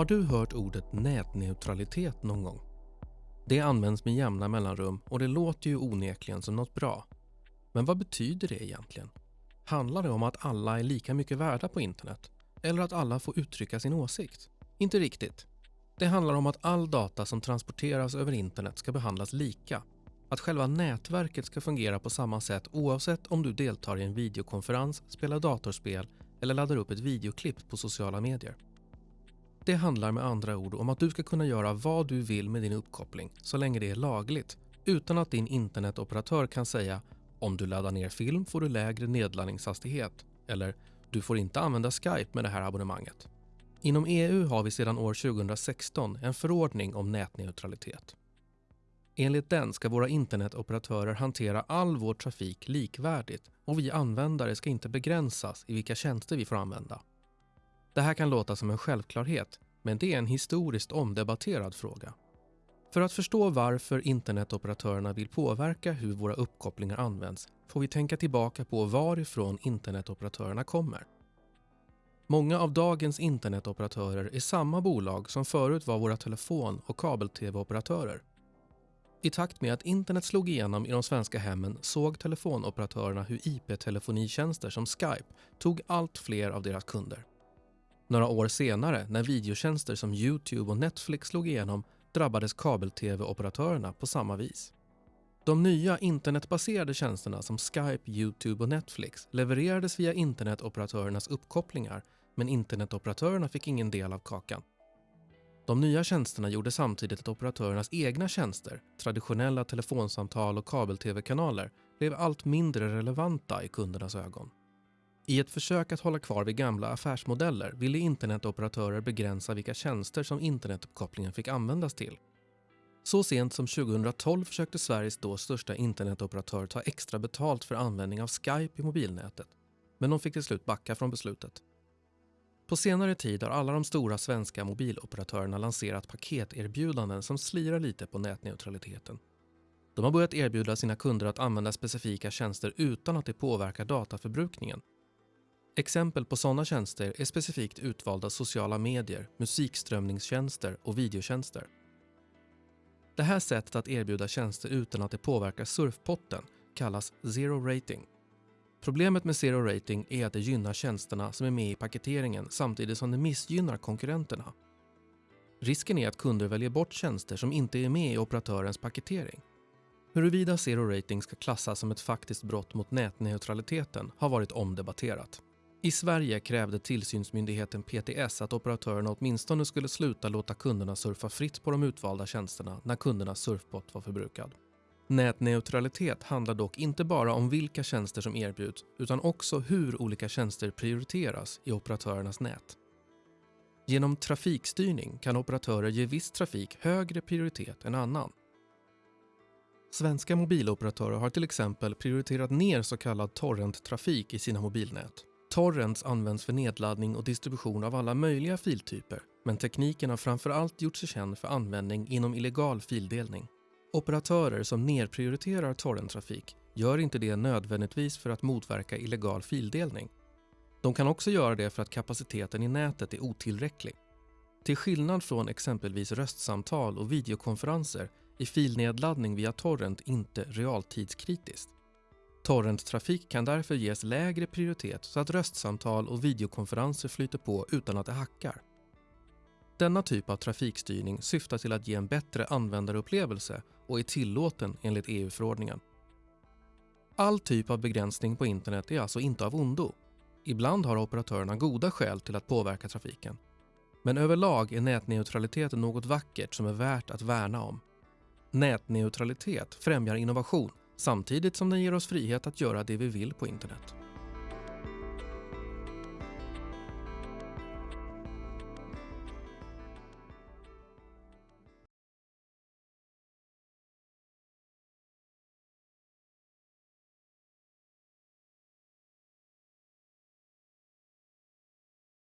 Har du hört ordet nätneutralitet någon gång? Det används med jämna mellanrum och det låter ju onekligen som något bra. Men vad betyder det egentligen? Handlar det om att alla är lika mycket värda på internet? Eller att alla får uttrycka sin åsikt? Inte riktigt. Det handlar om att all data som transporteras över internet ska behandlas lika. Att själva nätverket ska fungera på samma sätt oavsett om du deltar i en videokonferens, spelar datorspel eller laddar upp ett videoklipp på sociala medier. Det handlar med andra ord om att du ska kunna göra vad du vill med din uppkoppling så länge det är lagligt utan att din internetoperatör kan säga om du laddar ner film får du lägre nedladdningshastighet eller du får inte använda Skype med det här abonnemanget. Inom EU har vi sedan år 2016 en förordning om nätneutralitet. Enligt den ska våra internetoperatörer hantera all vår trafik likvärdigt och vi användare ska inte begränsas i vilka tjänster vi får använda. Det här kan låta som en självklarhet, men det är en historiskt omdebatterad fråga. För att förstå varför internetoperatörerna vill påverka hur våra uppkopplingar används får vi tänka tillbaka på varifrån internetoperatörerna kommer. Många av dagens internetoperatörer är samma bolag som förut var våra telefon och kabel-tv-operatörer. I takt med att internet slog igenom i de svenska hemmen såg telefonoperatörerna hur IP-telefonitjänster som Skype tog allt fler av deras kunder. Några år senare, när videotjänster som Youtube och Netflix slog igenom drabbades kabel-tv-operatörerna på samma vis. De nya internetbaserade tjänsterna som Skype, Youtube och Netflix levererades via internetoperatörernas uppkopplingar men internetoperatörerna fick ingen del av kakan. De nya tjänsterna gjorde samtidigt att operatörernas egna tjänster, traditionella telefonsamtal och kabel-tv-kanaler, blev allt mindre relevanta i kundernas ögon. I ett försök att hålla kvar vid gamla affärsmodeller ville internetoperatörer begränsa vilka tjänster som internetuppkopplingen fick användas till. Så sent som 2012 försökte Sveriges då största internetoperatör ta extra betalt för användning av Skype i mobilnätet, men de fick till slut backa från beslutet. På senare tid har alla de stora svenska mobiloperatörerna lanserat paketerbjudanden som slirar lite på nätneutraliteten. De har börjat erbjuda sina kunder att använda specifika tjänster utan att det påverkar dataförbrukningen Exempel på sådana tjänster är specifikt utvalda sociala medier, musikströmningstjänster och videotjänster. Det här sättet att erbjuda tjänster utan att det påverkar surfpotten kallas zero rating. Problemet med zero rating är att det gynnar tjänsterna som är med i paketeringen samtidigt som det missgynnar konkurrenterna. Risken är att kunder väljer bort tjänster som inte är med i operatörens paketering. Huruvida zero rating ska klassas som ett faktiskt brott mot nätneutraliteten har varit omdebatterat. I Sverige krävde tillsynsmyndigheten PTS att operatörerna åtminstone skulle sluta låta kunderna surfa fritt på de utvalda tjänsterna när kundernas surfbot var förbrukad. Nätneutralitet handlar dock inte bara om vilka tjänster som erbjuds utan också hur olika tjänster prioriteras i operatörernas nät. Genom trafikstyrning kan operatörer ge viss trafik högre prioritet än annan. Svenska mobiloperatörer har till exempel prioriterat ner så kallad torrenttrafik i sina mobilnät. Torrents används för nedladdning och distribution av alla möjliga filtyper, men tekniken har framförallt gjort sig känd för användning inom illegal fildelning. Operatörer som nerprioriterar torrenttrafik gör inte det nödvändigtvis för att motverka illegal fildelning. De kan också göra det för att kapaciteten i nätet är otillräcklig. Till skillnad från exempelvis röstsamtal och videokonferenser är filnedladdning via torrent inte realtidskritiskt. Torrenttrafik kan därför ges lägre prioritet så att röstsamtal och videokonferenser flyter på utan att det hackar. Denna typ av trafikstyrning syftar till att ge en bättre användarupplevelse och är tillåten enligt EU-förordningen. All typ av begränsning på internet är alltså inte av ondo. Ibland har operatörerna goda skäl till att påverka trafiken. Men överlag är nätneutralitet något vackert som är värt att värna om. Nätneutralitet främjar innovation samtidigt som den ger oss frihet att göra det vi vill på internet.